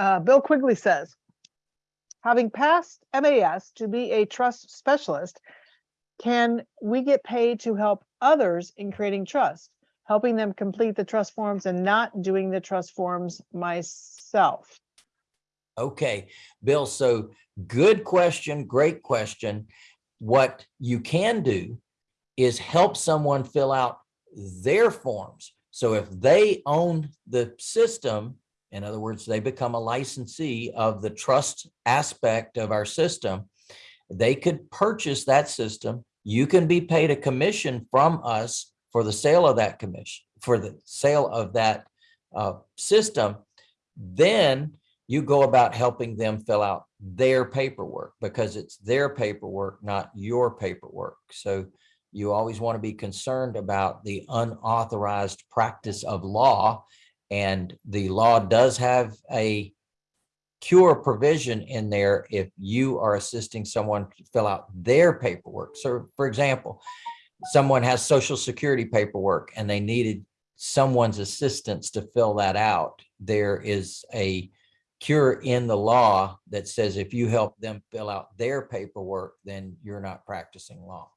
Uh, Bill Quigley says, having passed MAS to be a trust specialist, can we get paid to help others in creating trust, helping them complete the trust forms and not doing the trust forms myself? Okay, Bill, so good question, great question. What you can do is help someone fill out their forms. So if they own the system, in other words, they become a licensee of the trust aspect of our system, they could purchase that system. You can be paid a commission from us for the sale of that commission, for the sale of that uh, system. Then you go about helping them fill out their paperwork because it's their paperwork, not your paperwork. So you always want to be concerned about the unauthorized practice of law. And the law does have a cure provision in there if you are assisting someone to fill out their paperwork. So for example, someone has social security paperwork and they needed someone's assistance to fill that out. There is a cure in the law that says if you help them fill out their paperwork, then you're not practicing law.